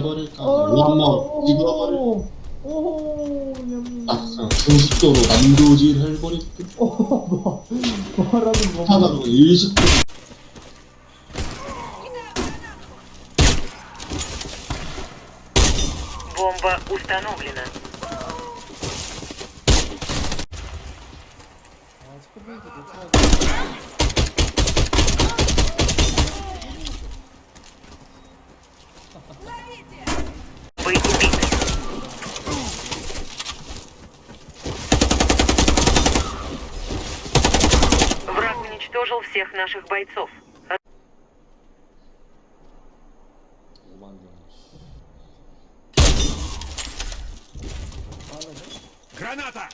해버릴까? 원머 찍어버릴 오, 냠. 막상 정식적으로 난도질 해버릴까? 오, 뭐, 뭐라는 거. 하나로 일식도 Бомба установлена. 아, Враг уничтожил всех наших бойцов. Граната!